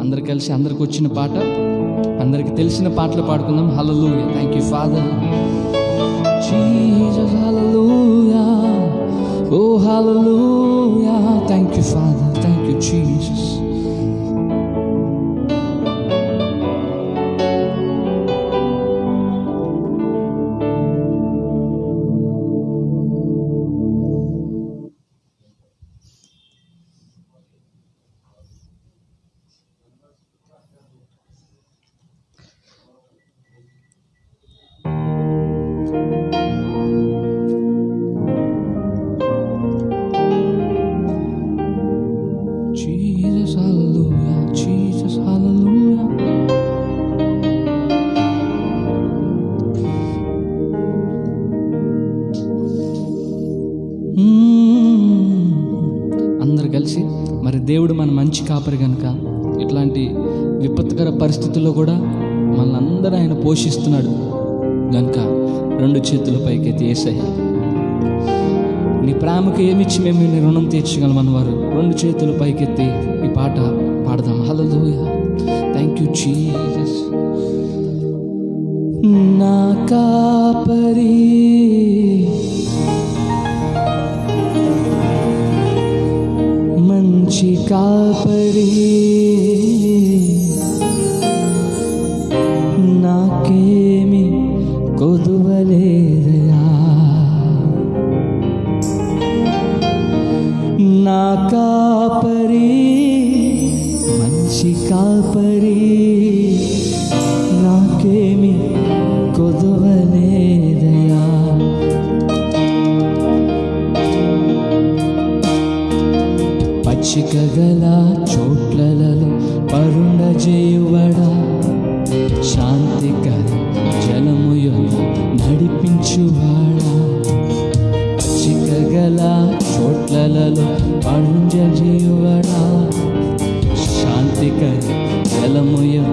అందరు కలిసి అందరికి వచ్చిన పాట అందరికి తెలిసిన పాటలు పాడుకుందాం hello thank you father Oh, hallelujah. Thank you, Father. Thank you, Jesus. కలిసి మరి దేవుడు మన మంచి కాపరి కనుక ఇట్లాంటి విపత్కర పరిస్థితుల్లో కూడా మనల్ని అందరూ ఆయన పోషిస్తున్నాడు కనుక రెండు చేతుల పైకైతే ఏసయ్య నీ ప్రేమకు ఏమిచ్చి మేము నీ రుణం తీర్చగలం అన్నవారు? రెండు చేతులు పైకెత్తి ఈ పాట పాడదాం. హలో థ్యాంక్ యూ జీసస్ నా మంచి కాపరి నాకేమి కొదువలేదయా నా కాపరి మంచి కాపరి పచ్చిక గల చోట్లలో పరుండ శాంతికర జలముయు నడిపించువాడా. పచ్చిక గల చోట్లలో పంజ జీవడా శాంతికర జలముయు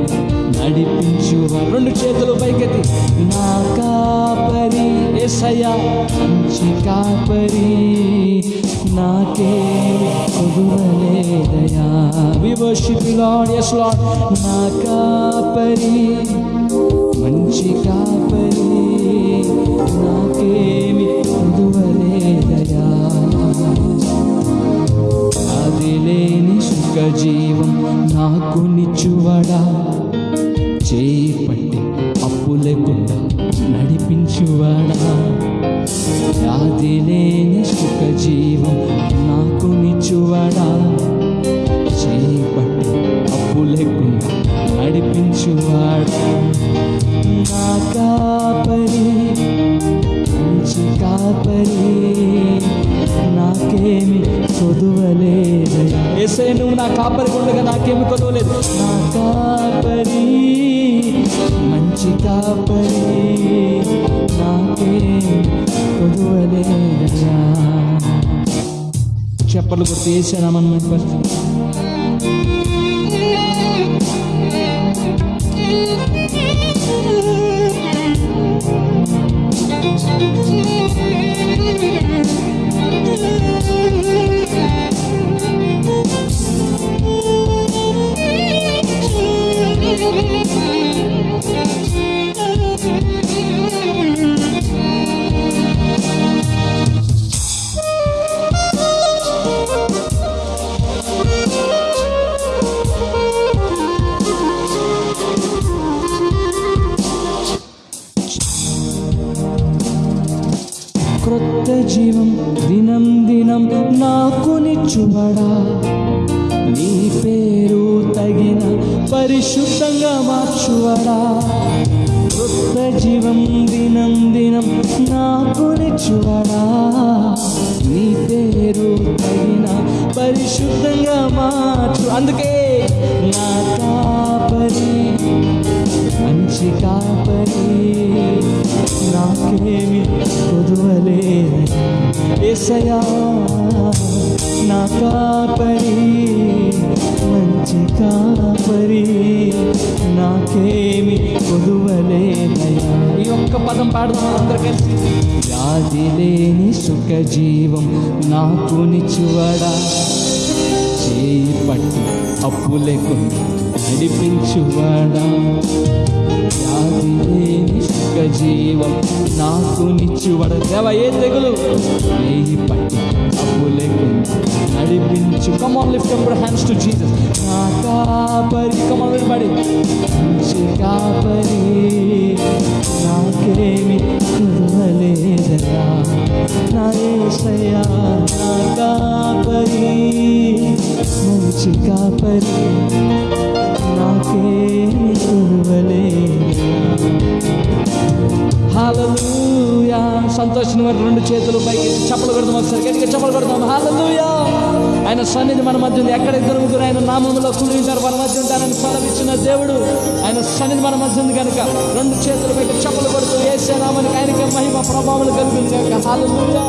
నడిపించు రెండు చేతులు పైకెత్తి. నా కాపరి ఎసయా మంచి కాపరి. నాకే we worship Lord yes Lord నా కాపరి మంచి కాపరి నాకేమి కొదువలేదయా అది లేని సుఖ జీవం నాకు నిచ్చువడా? చేయి పట్టి అప్పు లేకుండా నడిపించువాడా? వ్యాధి లేని సుఖ జీవం నాకు నిచ్చువాడా? నడిపించువాడు నా కాపరి మంచి కాపరి నాకేమి కొదువలేదు. ఏసే నువ్వు నా కాపరి ఉండగా నాకేమి కొదవలేదు. నా కాపరి మంచి కాపరి నాకేమి కొదువలేదయా చెప్పలు గుర్తు వేసానమని పరిస్థితి జీవం దినం దినం నాకు నిచ్చువడా నీ పేరు తగిన పరిశుద్ధంగా మార్చువడా. కొత్త జీవం దినం దినం నాకు నిచ్చువడా నీ పేరు తగిన పరిశుద్ధంగా మార్చు. అందుకే కొదువలేదు ఏసయా నా కాపరి మంచి కాపరి నాకేమి కొదువలేదయా ఈ ఒక్క పదం పాడుతాం అందరు కలిసి? వ్యాధి లేని సుఖ జీవం నాకు నిచ్చువడా చేయి పట్టి అప్పు లేకుండా నడిపించువాడా? వ్యాధి లేని సుఖ జీవం నాకు నిచ్చువడ. దేవ ఏ తెగులు? వేయి అప్పు లేకుండా నడిపించు. Come on lift up hands to Jesus నా కాపరి కమాన్ విడిపడి కాపరి నాకేమి సంతోషం రెండు చేతులు పైకి చప్పలు కొడదాం ఒకసారి. గట్టిగా చప్పలు కొడదాం. హాలూయా ఆయన సన్నిధి మన మధ్య ఉంది. ఎక్కడ ఇద్దరు ముగ్గురు ఆయన నామంలో కూడి మన మధ్య ఉంటారని సెలవిచ్చిన దేవుడు ఆయన సన్నిధి మన మధ్య ఉంది కనుక రెండు చేతులు పెట్టి చప్పలు కొడుతూ వేసే నామానికి ఆయనకి మహిమ ప్రభావాలు కలుగుతుంది కనుక హాలూయా